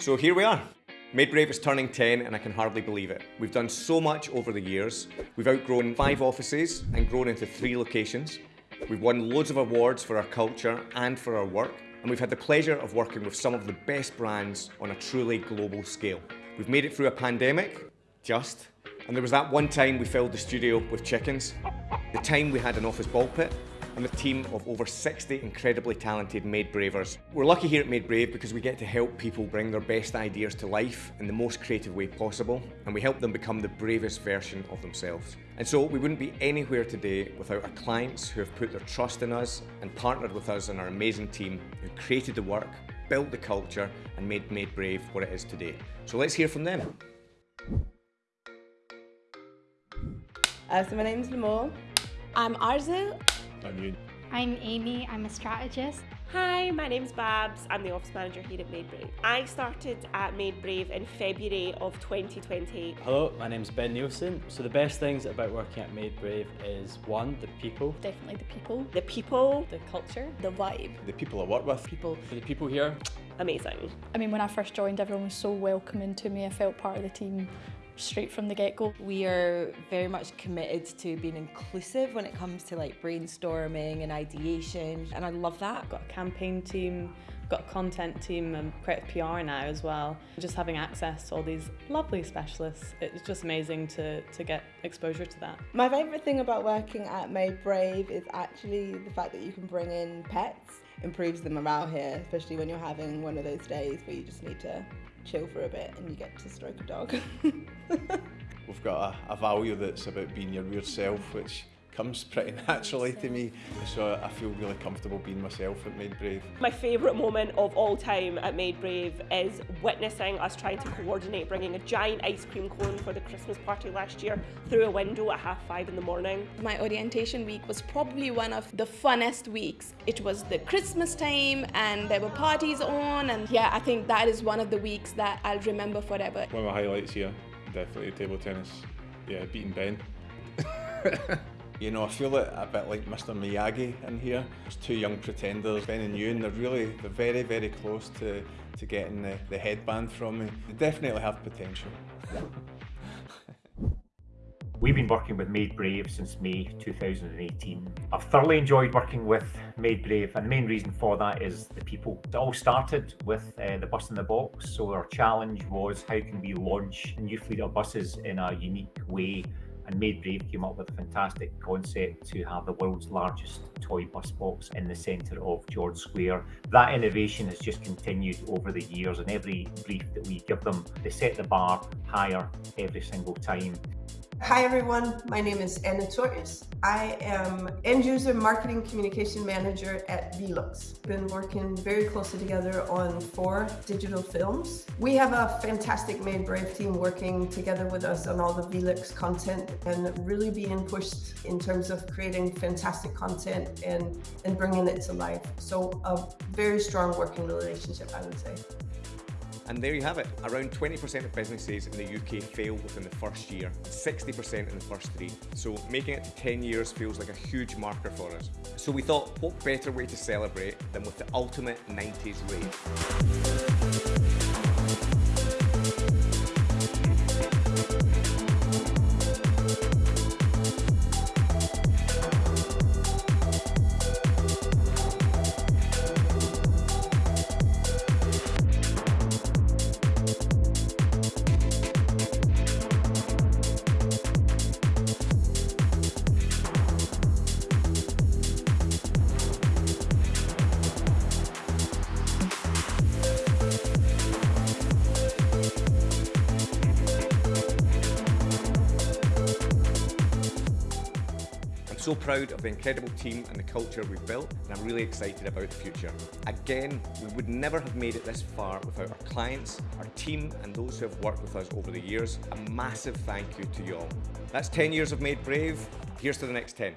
So here we are. Made Brave is turning 10 and I can hardly believe it. We've done so much over the years. We've outgrown five offices and grown into three locations. We've won loads of awards for our culture and for our work. And we've had the pleasure of working with some of the best brands on a truly global scale. We've made it through a pandemic, just. And there was that one time we filled the studio with chickens. The time we had an office ball pit and a team of over 60 incredibly talented Made Bravers. We're lucky here at Made Brave because we get to help people bring their best ideas to life in the most creative way possible, and we help them become the bravest version of themselves. And so we wouldn't be anywhere today without our clients who have put their trust in us and partnered with us and our amazing team who created the work, built the culture, and made Made Brave what it is today. So let's hear from them. Uh, so my name's Lamore. I'm Arzu. I'm you. I'm Amy, I'm a strategist. Hi, my name's Babs. I'm the office manager here at Made Brave. I started at Made Brave in February of 2020. Hello, my name's Ben Nielsen. So the best things about working at Made Brave is one, the people. Definitely the people, The people, the culture, the vibe. The people I work with. People, for the people here, amazing. I mean, when I first joined, everyone was so welcoming to me. I felt part of the team straight from the get-go. We are very much committed to being inclusive when it comes to like brainstorming and ideation, and I love that. got a campaign team, got a content team and creative PR now as well. Just having access to all these lovely specialists, it's just amazing to, to get exposure to that. My favourite thing about working at Made Brave is actually the fact that you can bring in pets. Improves the morale here, especially when you're having one of those days where you just need to chill for a bit and you get to stroke a dog. We've got a, a value that's about being your weird self, which comes pretty naturally to me. So I feel really comfortable being myself at Made Brave. My favourite moment of all time at Made Brave is witnessing us trying to coordinate bringing a giant ice cream cone for the Christmas party last year through a window at half five in the morning. My orientation week was probably one of the funnest weeks. It was the Christmas time and there were parties on and yeah, I think that is one of the weeks that I'll remember forever. one of my highlights here, definitely table tennis. Yeah, beating Ben. You know, I feel it a bit like Mr Miyagi in here. There's two young pretenders, Ben and Ewan, they're really, they're very, very close to, to getting the, the headband from me. They definitely have potential. We've been working with Made Brave since May 2018. I've thoroughly enjoyed working with Made Brave, and the main reason for that is the people. It all started with uh, the bus in the box. So our challenge was how can we launch new fleet of buses in a unique way and Made Brave came up with a fantastic concept to have the world's largest toy bus box in the centre of George Square. That innovation has just continued over the years and every brief that we give them, they set the bar higher every single time. Hi everyone, my name is Anna Torres. I am End User Marketing Communication Manager at Velux. Been working very closely together on four digital films. We have a fantastic Made Brave team working together with us on all the Velux content and really being pushed in terms of creating fantastic content and, and bringing it to life. So a very strong working relationship, I would say. And there you have it. Around 20% of businesses in the UK fail within the first year, 60% in the first three. So making it to 10 years feels like a huge marker for us. So we thought, what better way to celebrate than with the ultimate 90s rave? So proud of the incredible team and the culture we've built, and I'm really excited about the future. Again, we would never have made it this far without our clients, our team, and those who have worked with us over the years. A massive thank you to you all. That's 10 years of Made Brave. Here's to the next 10.